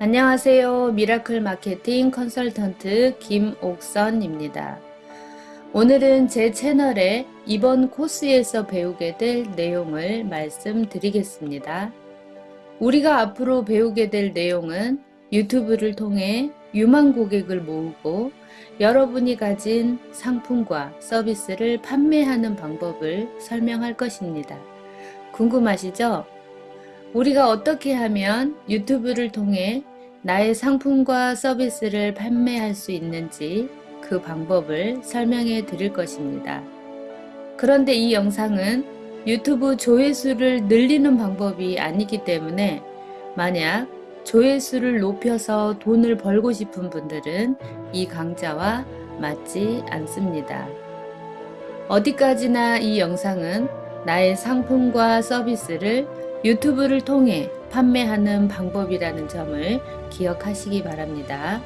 안녕하세요. 미라클 마케팅 컨설턴트 김옥선입니다. 오늘은 제 채널에 이번 코스에서 배우게 될 내용을 말씀드리겠습니다. 우리가 앞으로 배우게 될 내용은 유튜브를 통해 유망 고객을 모으고 여러분이 가진 상품과 서비스를 판매하는 방법을 설명할 것입니다. 궁금하시죠? 우리가 어떻게 하면 유튜브를 통해 나의 상품과 서비스를 판매할 수 있는지 그 방법을 설명해 드릴 것입니다. 그런데 이 영상은 유튜브 조회수를 늘리는 방법이 아니기 때문에 만약 조회수를 높여서 돈을 벌고 싶은 분들은 이 강좌와 맞지 않습니다. 어디까지나 이 영상은 나의 상품과 서비스를 유튜브를 통해 판매하는 방법이라는 점을 기억하시기 바랍니다.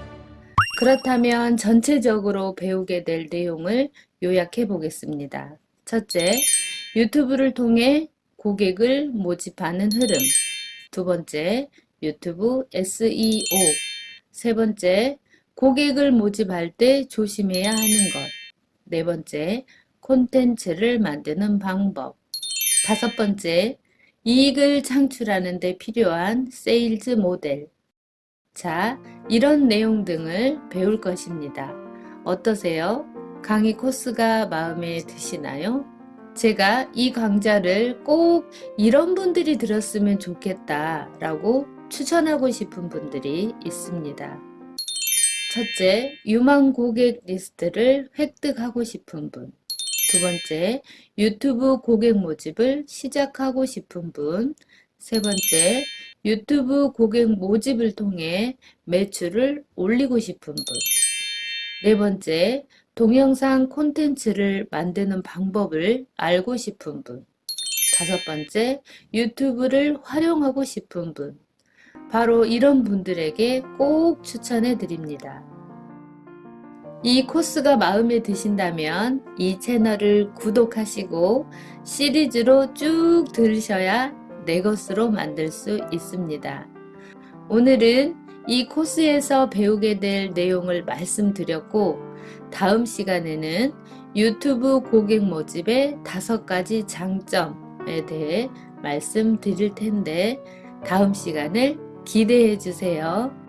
그렇다면 전체적으로 배우게 될 내용을 요약해 보겠습니다. 첫째, 유튜브를 통해 고객을 모집하는 흐름. 두 번째, 유튜브 SEO. 세 번째, 고객을 모집할 때 조심해야 하는 것. 네 번째, 콘텐츠를 만드는 방법. 다섯 번째, 이익을 창출하는 데 필요한 세일즈 모델. 자, 이런 내용 등을 배울 것입니다. 어떠세요? 강의 코스가 마음에 드시나요? 제가 이 강좌를 꼭 이런 분들이 들었으면 좋겠다 라고 추천하고 싶은 분들이 있습니다. 첫째, 유망 고객 리스트를 획득하고 싶은 분. 두 번째, 유튜브 고객 모집을 시작하고 싶은 분. 세 번째, 유튜브 고객 모집을 통해 매출을 올리고 싶은 분. 네 번째, 동영상 콘텐츠를 만드는 방법을 알고 싶은 분. 다섯 번째, 유튜브를 활용하고 싶은 분. 바로 이런 분들에게 꼭 추천해 드립니다. 이 코스가 마음에 드신다면 이 채널을 구독하시고 시리즈로 쭉 들으셔야 내 것으로 만들 수 있습니다. 오늘은 이 코스에서 배우게 될 내용을 말씀드렸고 다음 시간에는 유튜브 고객 모집의 다섯 가지 장점에 대해 말씀드릴 텐데 다음 시간을 기대해 주세요.